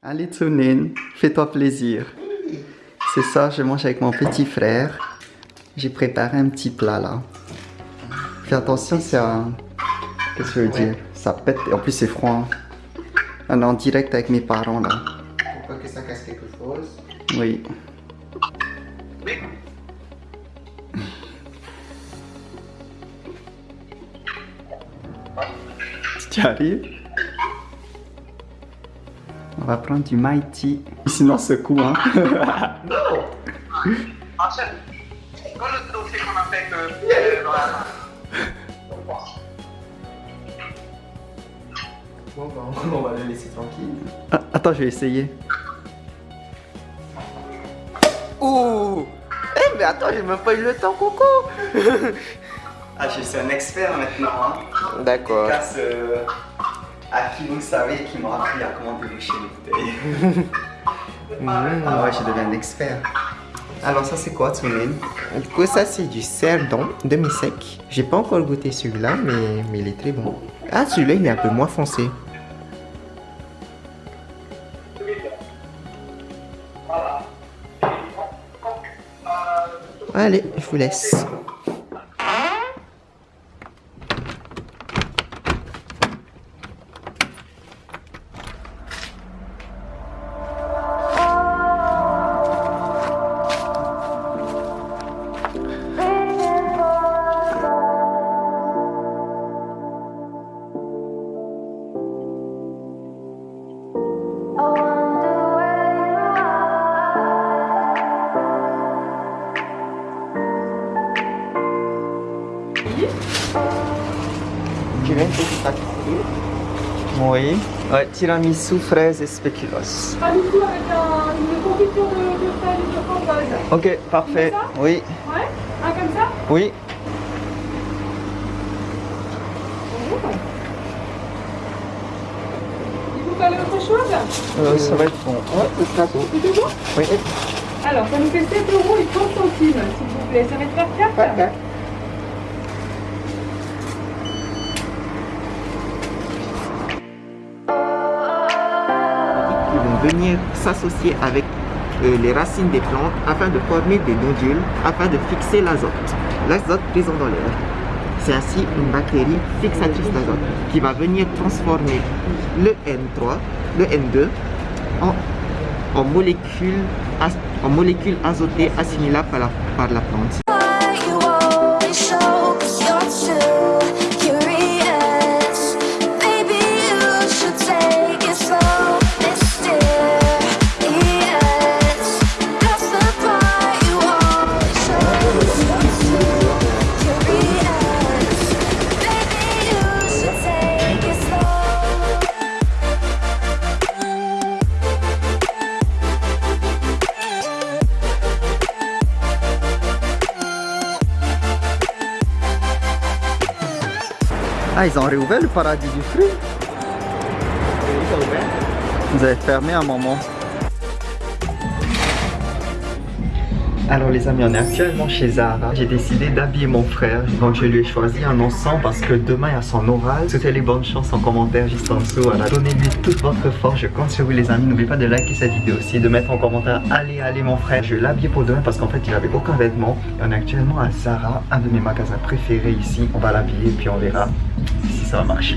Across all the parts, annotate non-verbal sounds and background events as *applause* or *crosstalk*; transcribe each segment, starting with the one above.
Allez Tsunin, fais-toi plaisir. C'est ça, je mange avec mon petit frère. J'ai préparé un petit plat là. Fais attention, c'est un... Qu'est-ce que je veux dire? Ça pète, et en plus c'est froid. On est en direct avec mes parents là. Pour pas que ça casse quelque chose. Oui. Tu arrives? Va prendre du Mighty. Sinon, secoue, hein. Non quand le dossier qu'on a fait que. Bon, bah, on va le laisser *laughs* tranquille. Ah, attends, je vais essayer. Ouh Eh, mais attends, j'ai même pas eu le temps, Coco Ah, je suis un expert maintenant, hein. D'accord. Grâce euh, à qui vous savez qui m'a appris à comment déboucher les bouteilles. *laughs* Ah ouais, je deviens un expert. Alors ça c'est quoi, Tsunin Du coup, ça, c'est du cerdon demi-sec. J'ai pas encore goûté celui-là, mais, mais il est très bon. Ah, celui-là, il est un peu moins foncé. Allez, je vous laisse. Une petite pâtisserie Oui. Ouais, tiramisu, fraises et spéculoos. Pas du tout avec un- une confiture de, de fraises et de framboise. Ok, parfait. Oui, Ouais Un comme ça oui. Autre chose Euh, ça va être bon. Ouais, c'est bon. C'est tout bon Oui. Alors, ça nous fait 7 euros et 30 centimes, s'il vous plaît. Ça va te faire carte venir s'associer avec euh, les racines des plantes afin de former des nodules, afin de fixer l'azote. L'azote présent dans l'air. C'est ainsi une bactérie fixatrice d'azote qui va venir transformer le N3, le N2 en, en molécules, en azotées assimilables par la, par la plante. Ils ont réouvert le paradis du fruit. Vous avez fermé un moment. Alors les amis, on est actuellement chez Zara. J'ai décidé d'habiller mon frère. Donc je lui ai choisi un ensemble parce que demain il y a son oral. Souhaitez les bonnes chances en commentaire juste en dessous. Donnez-lui toute votre force. Je compte sur vous les amis. N'oubliez pas de liker cette vidéo aussi, de mettre en commentaire Allez, allez mon frère. Je vais l'habiller pour demain parce qu'en fait il avait aucun vêtement. Et on est actuellement à Zara, un de mes magasins préférés ici. On va l'habiller puis on verra si ça va marcher.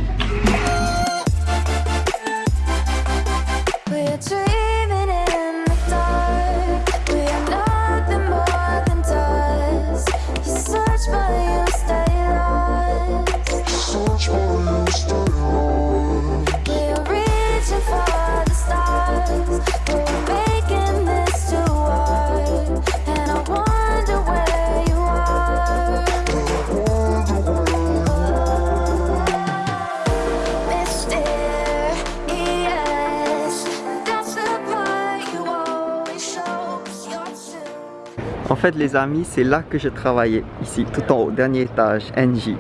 Fait les amis, c'est là que je travaillais. Ici, tout en haut, dernier étage, NJ.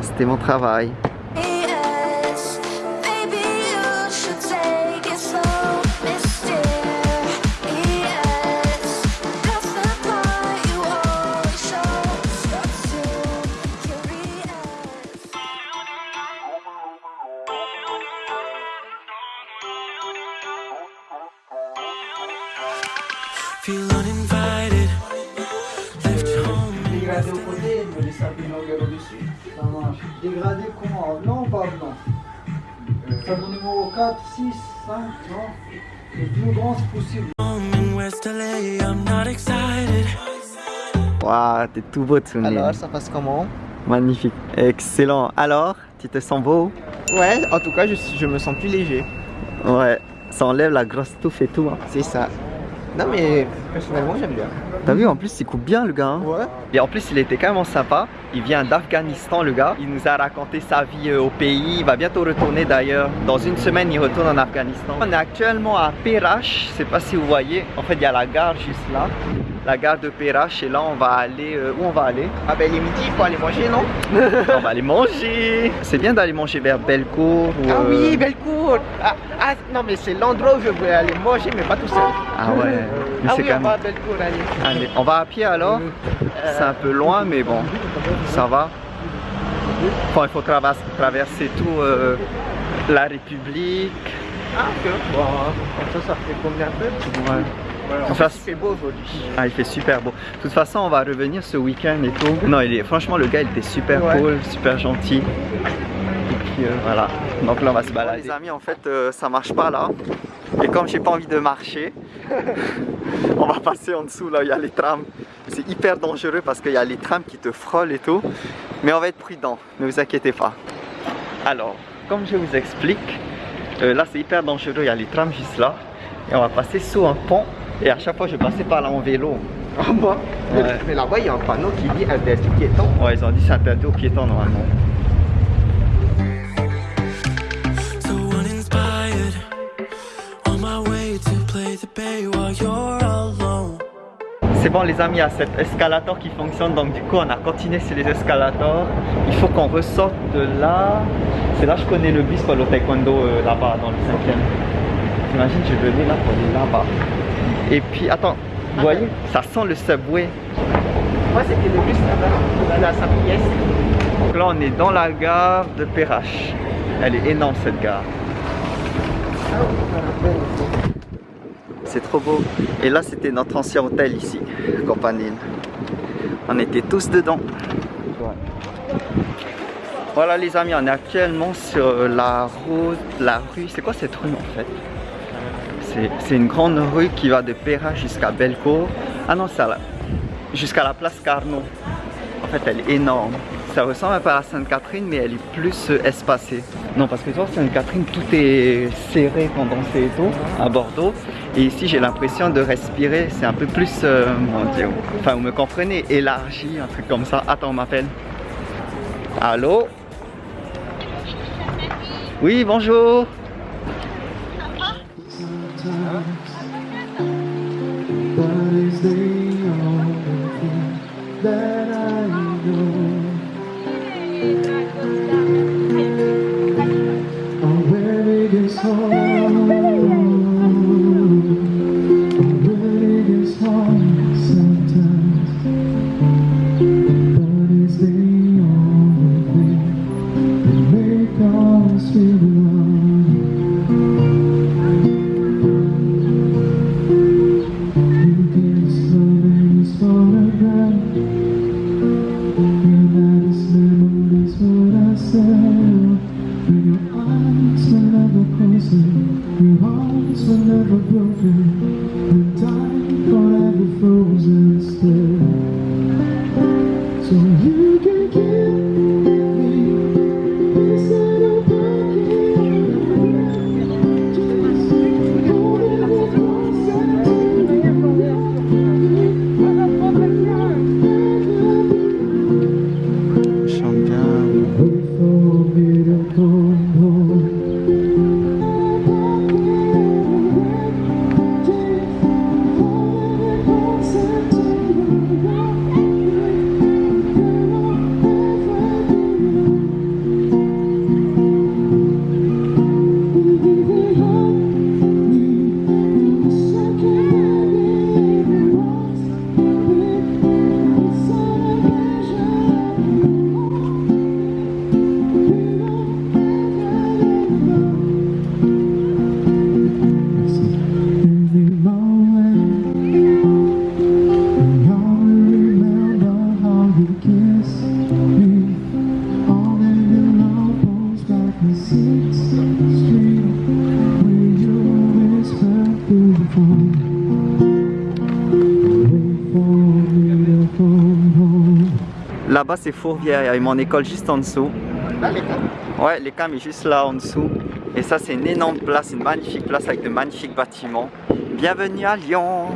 C'était mon travail. Non Le plus grand c'est possible. Waouh, t'es tout beau, Tsunin. Alors, ça passe comment Magnifique. Excellent. Alors, tu te sens beau Ouais, en tout cas, je, je me sens plus léger. Ouais. Ça enlève la grosse touffe et tout. hein. C'est ça. Non, mais personnellement, j'aime bien. T'as vu, en plus, il coupe bien, le gars. hein. Ouais. Et en plus, il était quand même sympa. Il vient d'Afghanistan, le gars. Il nous a raconté sa vie euh, au pays. Il va bientôt retourner d'ailleurs. Dans une semaine, il retourne en Afghanistan. On est actuellement à Perach. Je sais pas si vous voyez. En fait, il y a la gare juste là. La gare de Perach. Et là, on va aller. euh, où on va aller? Ah ben, il est midi, il faut aller manger, non? *laughs* On va aller manger. C'est bien d'aller manger vers Belcourt. ou, Ah euh, oui, Bellecour ah, ah, non, mais c'est l'endroit où je veux aller manger, mais pas tout seul. Ah ouais. Mais *laughs* Ah oui, quand on va à Bellecour, allez. Allez, on va à pied alors? C'est un peu loin, mais bon, ça va. Enfin, il faut traverser tout euh, la République. Ah, ok. Bon, ça, ça fait combien de peu Ouais. En fait, il fait beau aujourd'hui. Ah, il fait super beau. De toute façon, on va revenir ce week-end et tout. Non, il est, franchement, le gars, il était super Ouais. cool, super gentil. Et puis euh, voilà. Donc là, on va se balader. Les amis, en fait, euh, ça marche pas là. Et comme j'ai pas envie de marcher, *laughs* on va passer en dessous là où il y a les trams. C'est hyper dangereux parce qu'il y a les trams qui te frôlent et tout. Mais on va être prudent, ne vous inquiétez pas. Alors, comme je vous explique, euh, là c'est hyper dangereux, il y a les trams juste là. Et on va passer sous un pont. Et à chaque fois, je passais par là en vélo. Ah bon Mais- Ouais. *laughs* Mais là-bas, il y a un panneau qui dit interdit piéton. Ouais, ils ont dit c'est interdit aux piétons normalement. So uninspired. On my way to play the bay while you're alone. C'est bon les amis, il y a cet escalator qui fonctionne, donc du coup on a continué sur les escalators. Il faut qu'on ressorte de là. C'est là que je connais le bus pour le taekwondo euh, là-bas dans le cinquième. T'imagines, je venais là pour aller là-bas. Et puis, attends, vous voyez, ça sent le subway. Moi, c'était le bus là-bas, dans sa pièce. Donc là on est dans la gare de Perrache. Elle est énorme cette gare. C'est trop beau. Et là, c'était notre ancien hôtel ici, Campanile. On était tous dedans. Voilà les amis, on est actuellement sur la route, la rue, c'est quoi cette rue en fait? C'est- une grande rue qui va de Péra jusqu'à Belcourt. Ah non, c'est jusqu'à la place Carnot. En fait, elle est énorme. Ça ressemble un peu à Sainte-Catherine, mais elle est plus euh, espacée. Non, parce que toi, Sainte-Catherine, tout est serré, condensé et tout, à Bordeaux. Et ici, j'ai l'impression de respirer. C'est un peu plus, euh, mon Dieu, enfin, vous me comprenez, élargi, un truc comme ça. Attends, on m'appelle. Allô? Oui, bonjour. But is the only thing that là-bas c'est Fourvière, il y a mon école juste en dessous. Là, gars. Ouais, les cams est juste là en dessous. Et ça, c'est une énorme place, une magnifique place avec de magnifiques bâtiments. Bienvenue à Lyon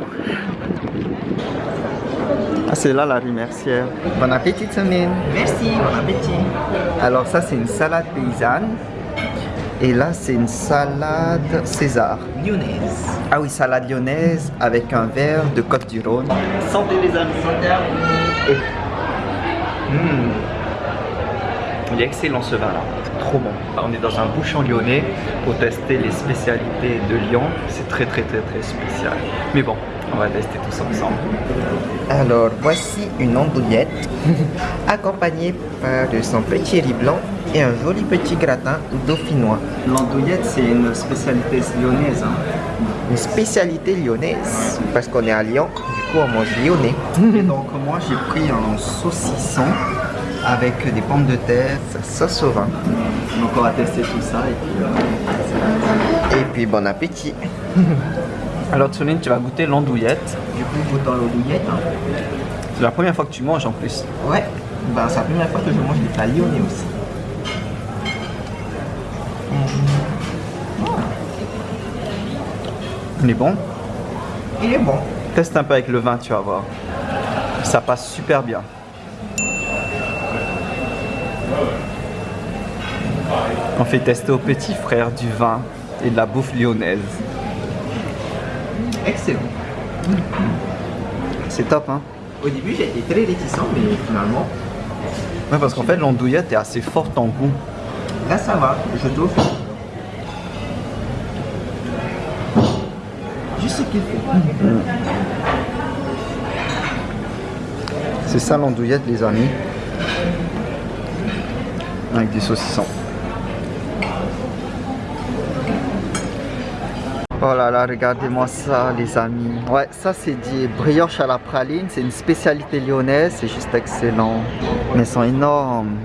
Ah, c'est là la rue Mercière. Bon appétit, Samine Merci, bon appétit. Alors ça, c'est une salade paysanne. Et là, c'est une salade César. Lyonnaise. Ah oui, salade lyonnaise avec un verre de Côte du Rhône. Santé les amis Mmh. Il est excellent ce vin là, trop bon. On est dans un bouchon lyonnais pour tester les spécialités de Lyon. C'est très très très très spécial. Mais bon, on va tester tous ensemble. Alors, voici une andouillette *laughs* accompagnée par de son petit riz blanc et un joli petit gratin dauphinois. L'andouillette, c'est une spécialité lyonnaise. hein. Une spécialité lyonnaise parce qu'on est à Lyon, du coup on mange lyonnais. Et donc moi, j'ai pris un saucisson avec des pommes de terre. Ça sauce au vin. Donc on va tester tout ça. Et puis, euh, Et puis bon appétit. *laughs* Alors Tsuline, tu vas goûter l'andouillette. Du coup, goûte dans l'andouillette. hein. C'est la première fois que tu manges en plus. Ouais, ben, c'est la première fois que je mange des lyonnais aussi. Il est bon Il est bon. Teste un peu avec le vin, tu vas voir. Ça passe super bien. On fait tester aux petits frères du vin et de la bouffe lyonnaise. Excellent. C'est top, hein Au début, j'ai été très réticent, mais finalement, Ouais, parce qu'en fait, l'andouillette est assez forte en goût. là ça va, je trouve. Juste ce qu'il faut. C'est ça l'andouillette, les amis. Avec des saucissons. Oh là là, regardez-moi ça, les amis. Ouais, ça c'est dit brioche à la praline. C'est une spécialité lyonnaise. C'est juste excellent. Mais ils sont énormes.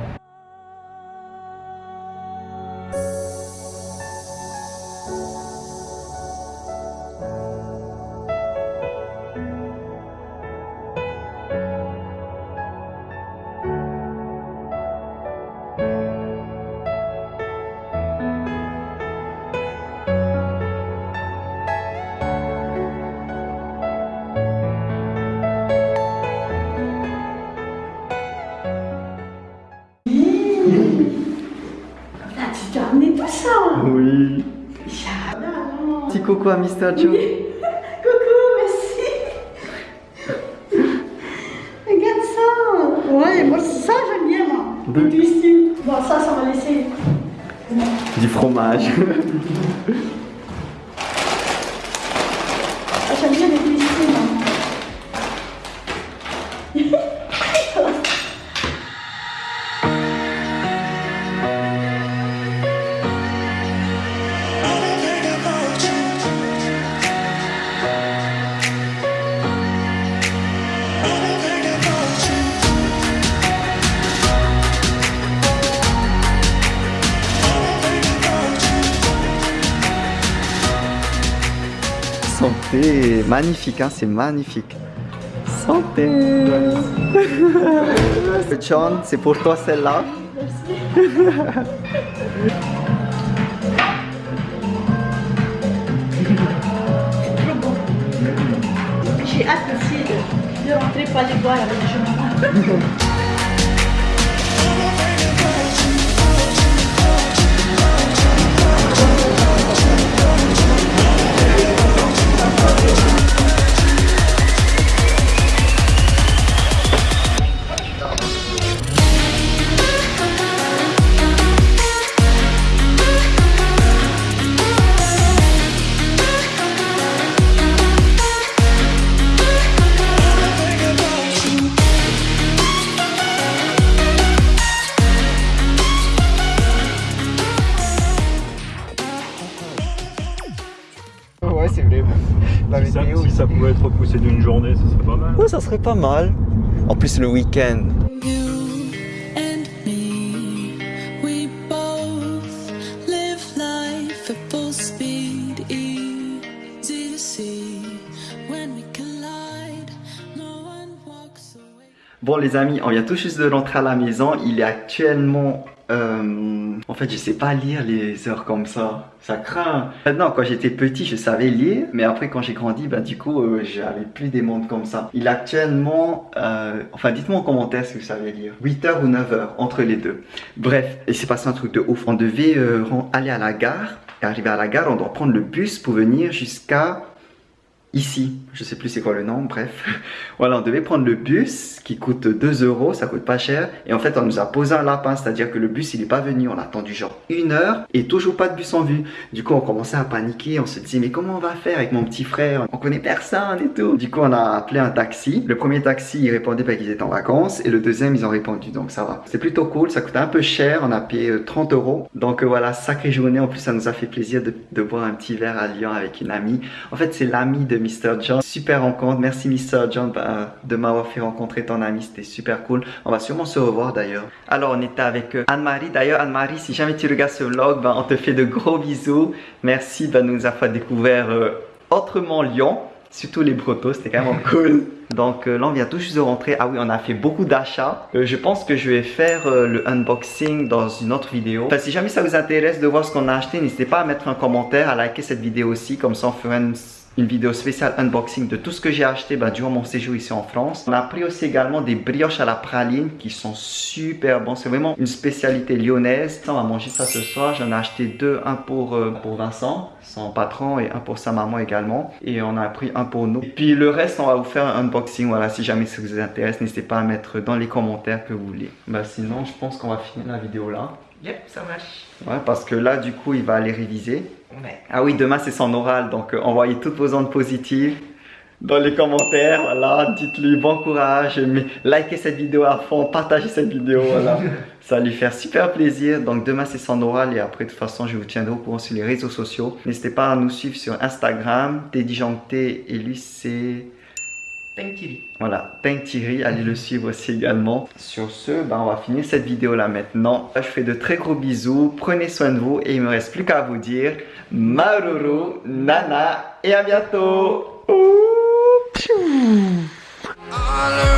Oui. Petit coucou à Mr. Joe. *laughs* Coucou, merci Regarde ça Ouais, moi ça j'aime bien moi Deux. Bon ça, ça va laisser. Du fromage. *laughs* Magnifique, hein, c'est magnifique. Santé. *laughs* John, c'est pour toi celle-là. J'ai hâte aussi de, rentrer pas les boire avec Jean. Ouais, *laughs* si ça pouvait être repoussé d'une journée, ça serait pas mal. Ouais, ça serait pas mal. En plus, le week-end. Bon les amis, on vient tout juste de rentrer à la maison. Il est actuellement... euh, en fait, je sais pas lire les heures comme ça. Ça craint. Maintenant, quand j'étais petit, je savais lire. Mais après, quand j'ai grandi, bah du coup, euh, j'avais plus des montres comme ça. Il est actuellement... euh, Enfin, dites-moi en commentaire si vous savez lire. 8h ou 9h, entre les deux. Bref, il s'est passé un truc de ouf. On devait euh, aller à la gare. Et arrivé à la gare, on doit prendre le bus pour venir jusqu'à ici. Je sais plus c'est quoi le nom, bref. voilà, on devait prendre le bus qui coûte 2 euros, ça coûte pas cher. Et en fait, on nous a posé un lapin, c'est-à-dire que le bus il est pas venu. On a attendu genre une heure et toujours pas de bus en vue. Du coup, on commençait à paniquer. On se dit, mais comment on va faire avec mon petit frère? On connaît personne et tout. Du coup, on a appelé un taxi. Le premier taxi, il répondait pas qu'ils étaient en vacances. Et le deuxième, ils ont répondu, donc ça va. C'était plutôt cool, ça coûtait un peu cher. On a payé euh, 30 euros. Donc euh, voilà, sacrée journée. En plus, ça nous a fait plaisir de, de boire un petit verre à Lyon avec une amie. En fait, c'est l'ami de Mr. John. Super rencontre. Merci Mr. John bah, de m'avoir fait rencontrer ton ami. C'était super cool. On va sûrement se revoir d'ailleurs. Alors, on était avec euh, Anne-Marie. D'ailleurs, Anne-Marie, si jamais tu regardes ce vlog, bah, on te fait de gros bisous. Merci bah, de nous avoir découvert euh, autrement Lyon. Surtout les Brottos, c'était quand même *laughs* cool. Donc euh, là, on vient tout juste de rentrer. Ah oui, on a fait beaucoup d'achats. Euh, je pense que je vais faire euh, le unboxing dans une autre vidéo. Enfin, si jamais ça vous intéresse de voir ce qu'on a acheté, n'hésitez pas à mettre un commentaire, à liker cette vidéo aussi. Comme ça, on fera une, une vidéo spéciale unboxing de tout ce que j'ai acheté bah, durant mon séjour ici en France. On a pris aussi également des brioches à la praline qui sont super bons. C'est vraiment une spécialité lyonnaise. On va manger ça ce soir. J'en ai acheté deux, un pour, euh, pour Vincent, son patron, et un pour sa maman également. Et on a pris un pour nous. Et puis le reste, on va vous faire un unboxing. Voilà, si jamais ça vous intéresse, n'hésitez pas à mettre dans les commentaires que vous voulez. Bah sinon, je pense qu'on va finir la vidéo là. Yep, ça marche. Ouais, parce que là, du coup, il va aller réviser. Ouais. Ah oui, demain c'est son oral, donc euh, envoyez toutes vos ondes positives dans les commentaires, voilà, dites-lui bon courage, mais likez cette vidéo à fond, partagez cette vidéo, voilà. *laughs* Ça va lui faire super plaisir. Donc demain c'est son oral et après de toute façon je vous tiendrai au courant sur les réseaux sociaux. N'hésitez pas à nous suivre sur Instagram, Dédijanté et lui c'est... Thank you. Voilà, Pink Thierry, allez le suivre aussi également. Sur ce, ben, on va finir cette vidéo là maintenant. Je fais de très gros bisous, prenez soin de vous et il me reste plus qu'à vous dire Maruru, Nana et à bientôt. All